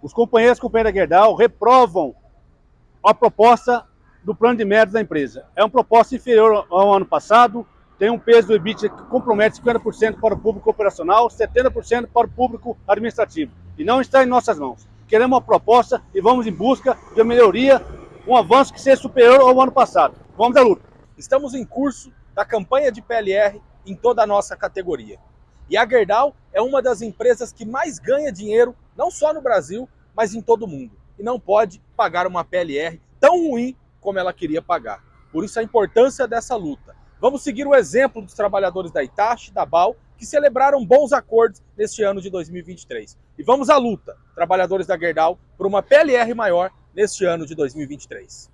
Os companheiros e companheiras da Gerdau reprovam a proposta do plano de méritos da empresa. É uma proposta inferior ao ano passado, tem um peso do EBIT que compromete 50% para o público operacional, 70% para o público administrativo. E não está em nossas mãos. Queremos uma proposta e vamos em busca de uma melhoria, um avanço que seja superior ao ano passado. Vamos à luta. Estamos em curso da campanha de PLR em toda a nossa categoria. E a Gerdau é uma das empresas que mais ganha dinheiro, não só no Brasil, mas em todo o mundo. E não pode pagar uma PLR tão ruim como ela queria pagar. Por isso a importância dessa luta. Vamos seguir o exemplo dos trabalhadores da Itachi, da BAL, que celebraram bons acordos neste ano de 2023. E vamos à luta, trabalhadores da Gerdau, por uma PLR maior neste ano de 2023.